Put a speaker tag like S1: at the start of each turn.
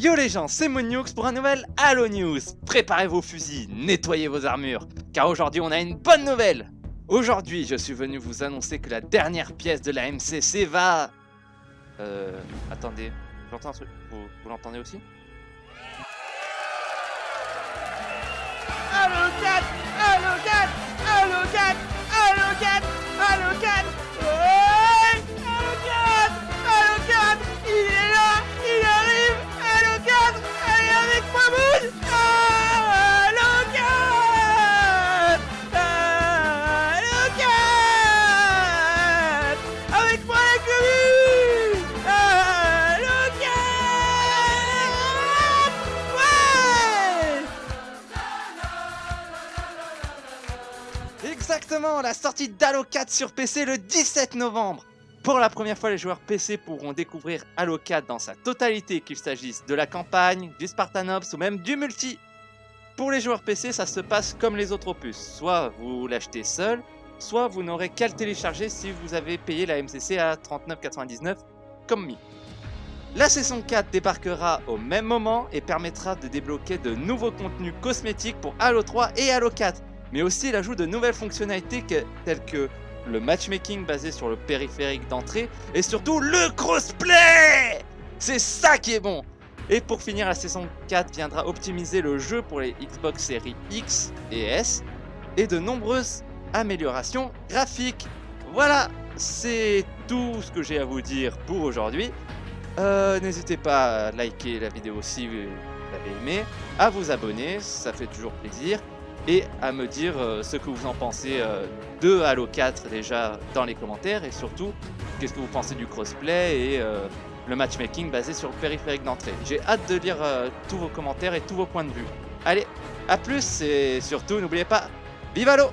S1: Yo les gens, c'est Monioux pour un nouvel Halo News. Préparez vos fusils, nettoyez vos armures, car aujourd'hui on a une bonne nouvelle. Aujourd'hui, je suis venu vous annoncer que la dernière pièce de la MCC va... Euh... Attendez, j'entends un truc, vous, vous l'entendez aussi?
S2: Halo 4 Halo 4 Halo 4 Halo 4 Halo 4
S1: Exactement, la sortie d'Halo 4 sur PC le 17 novembre Pour la première fois, les joueurs PC pourront découvrir Halo 4 dans sa totalité, qu'il s'agisse de la campagne, du Spartan Ops ou même du multi. Pour les joueurs PC, ça se passe comme les autres opus, soit vous l'achetez seul, soit vous n'aurez qu'à le télécharger si vous avez payé la MCC à 39,99 comme mi. La saison 4 débarquera au même moment et permettra de débloquer de nouveaux contenus cosmétiques pour Halo 3 et Halo 4, mais aussi l'ajout de nouvelles fonctionnalités telles que le matchmaking basé sur le périphérique d'entrée et surtout le crossplay C'est ça qui est bon Et pour finir, la saison 4 viendra optimiser le jeu pour les Xbox Series X et S et de nombreuses améliorations graphiques. Voilà, c'est tout ce que j'ai à vous dire pour aujourd'hui. Euh, N'hésitez pas à liker la vidéo si vous l'avez aimé, à vous abonner, ça fait toujours plaisir, et à me dire euh, ce que vous en pensez de Halo 4 déjà dans les commentaires, et surtout qu'est-ce que vous pensez du crossplay et euh, le matchmaking basé sur le périphérique d'entrée. J'ai hâte de lire euh, tous vos commentaires et tous vos points de vue. Allez, à plus et surtout n'oubliez pas, vive Halo